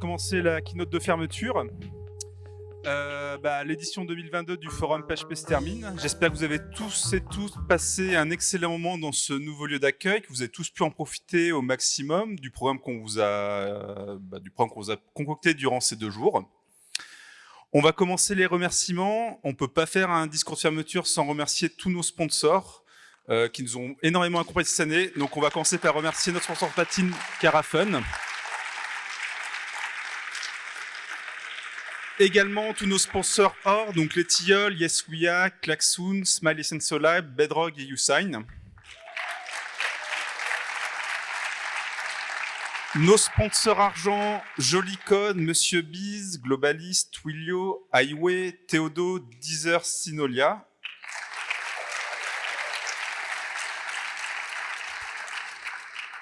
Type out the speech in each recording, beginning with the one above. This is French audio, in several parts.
commencer la keynote de fermeture. Euh, bah, l'édition 2022 du forum PHP se termine. J'espère que vous avez tous et tous passé un excellent moment dans ce nouveau lieu d'accueil, que vous avez tous pu en profiter au maximum du programme qu'on vous a, bah, vous a concocté durant ces deux jours. On va commencer les remerciements. On ne peut pas faire un discours de fermeture sans remercier tous nos sponsors euh, qui nous ont énormément accompagnés cette année. Donc on va commencer par remercier notre sponsor Patine Carafun. Également tous nos sponsors hors, donc les Tilleuls, Yes We Are, Klaxoon, Smiley Sensolab, Bedrock et Usign. Nos sponsors argent, Jolicon, Monsieur Biz, Globalist, Twilio, Highway, Theodo, Deezer, Sinolia.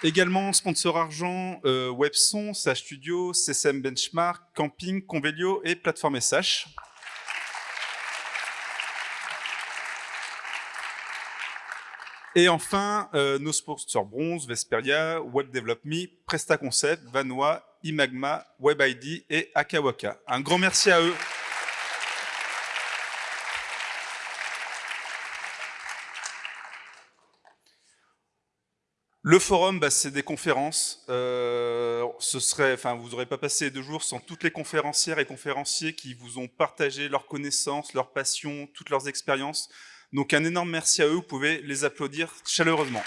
Également, sponsor argent, euh, Webson, Sage Studio, CSM Benchmark, Camping, Convelio et Plateforme SH. Et enfin, euh, nos sponsors bronze, Vesperia, Web Develop Me, Presta Concept, Vanoa, Imagma, WebID et Akawaka. Un grand merci à eux. Le forum, bah, c'est des conférences. Euh, ce serait, enfin, vous n'aurez pas passé deux jours sans toutes les conférencières et conférenciers qui vous ont partagé leurs connaissances, leurs passions, toutes leurs expériences. Donc un énorme merci à eux, vous pouvez les applaudir chaleureusement.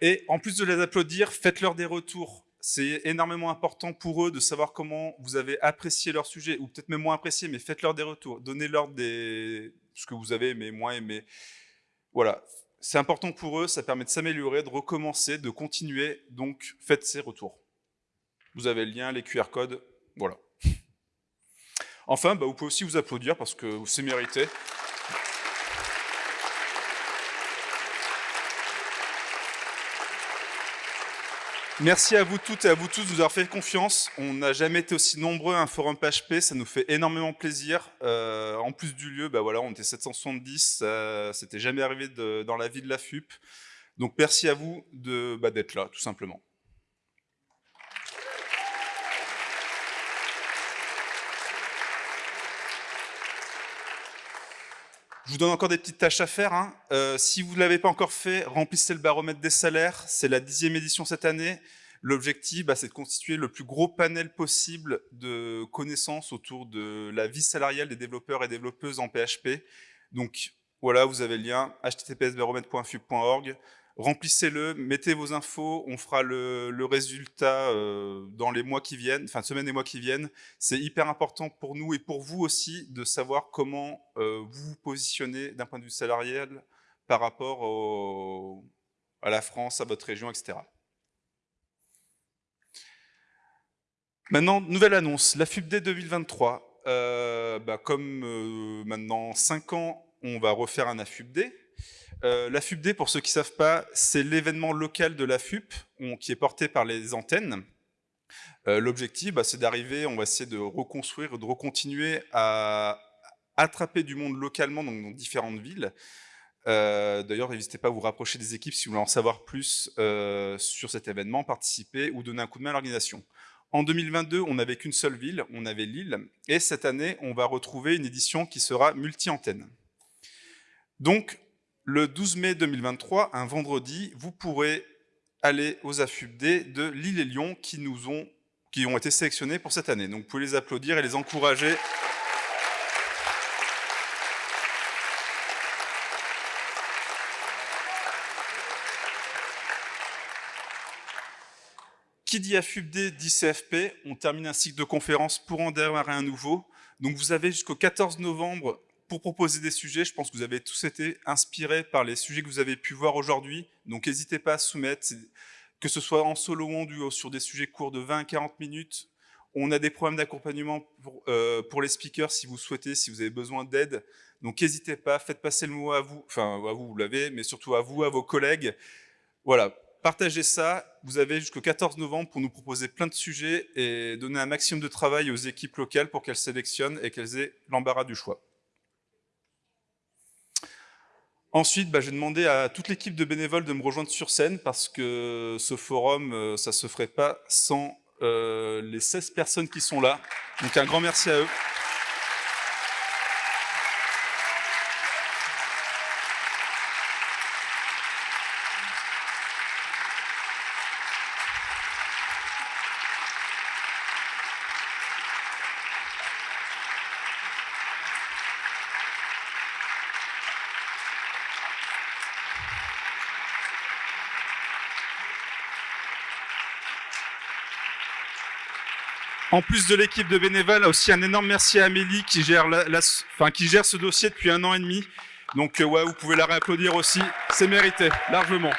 Et en plus de les applaudir, faites-leur des retours c'est énormément important pour eux de savoir comment vous avez apprécié leur sujet, ou peut-être même moins apprécié, mais faites-leur des retours, donnez-leur des... ce que vous avez aimé, moins aimé. Voilà, c'est important pour eux, ça permet de s'améliorer, de recommencer, de continuer, donc faites ces retours. Vous avez le lien, les QR codes, voilà. Enfin, bah, vous pouvez aussi vous applaudir parce que c'est mérité. Merci à vous toutes et à vous tous de nous avoir fait confiance. On n'a jamais été aussi nombreux à un forum PHP, ça nous fait énormément plaisir. Euh, en plus du lieu, bah voilà, on était 770, ça c'était jamais arrivé dans la vie de la FUP. Donc merci à vous bah, d'être là, tout simplement. Je vous donne encore des petites tâches à faire. Hein. Euh, si vous ne l'avez pas encore fait, remplissez le baromètre des salaires. C'est la dixième édition cette année. L'objectif, bah, c'est de constituer le plus gros panel possible de connaissances autour de la vie salariale des développeurs et développeuses en PHP. Donc voilà, vous avez le lien https://baromètre.fub.org remplissez-le, mettez vos infos, on fera le, résultat euh, dans les mois qui viennent, enfin semaines et mois qui viennent. C'est hyper important pour nous et pour vous aussi de savoir comment euh, vous vous positionnez d'un point de vue salarial par rapport à la France, à votre région, etc. Maintenant, nouvelle annonce, la FUBD 2023. Euh, bah, comme maintenant 5 ans, on va refaire un AFUBD. Euh, la FUPD, pour ceux qui ne savent pas, c'est l'événement local de la FUP qui est porté par les antennes. Euh, l'objectif, bah, c'est d'arriver, on va essayer de reconstruire, de recontinuer à attraper du monde localement dans différentes villes. Euh, d'ailleurs, n'hésitez pas à vous rapprocher des équipes si vous voulez en savoir plus sur cet événement, participer ou donner un coup de main à l'organisation. En 2022, on n'avait qu'une seule ville, on avait Lille, et cette année, on va retrouver une édition qui sera multi-antenne. Donc, le 12 mai 2023, un vendredi, vous pourrez aller aux AFUBD de Lille et Lyon qui, nous ont, qui ont été sélectionnés pour cette année. Donc vous pouvez les applaudir et les encourager. Qui dit AFUBD dit CFP. On termine un cycle de conférences pour en démarrer un nouveau. Donc vous avez jusqu'au 14 novembre pour proposer des sujets, je pense que vous avez tous été inspirés par les sujets que vous avez pu voir aujourd'hui. Donc n'hésitez pas à soumettre, que ce soit en solo ou en duo, sur des sujets courts de 20 à 40 minutes. On a des problèmes d'accompagnement pour, euh, pour, les speakers si vous souhaitez, si vous avez besoin d'aide. Donc n'hésitez pas, faites passer le mot à vous, enfin à vous, vous l'avez, mais surtout à vous, à vos collègues. Voilà, partagez ça. Vous avez jusqu'au 14 novembre pour nous proposer plein de sujets et donner un maximum de travail aux équipes locales pour qu'elles sélectionnent et qu'elles aient l'embarras du choix. Ensuite, bah, j'ai demandé à toute l'équipe de bénévoles de me rejoindre sur scène parce que ce forum, euh, ça se ferait pas sans euh, les 16 personnes qui sont là. Donc un grand merci à eux. En plus de l'équipe de bénévoles, aussi un énorme merci à Amélie qui gère, ce dossier depuis un an et demi. Donc euh, ouais, vous pouvez la réapplaudir aussi, c'est mérité, largement.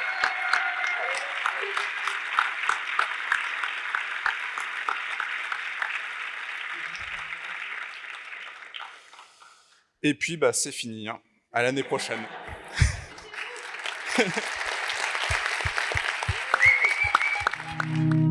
Et puis, bah, c'est fini. Hein. À l'année prochaine.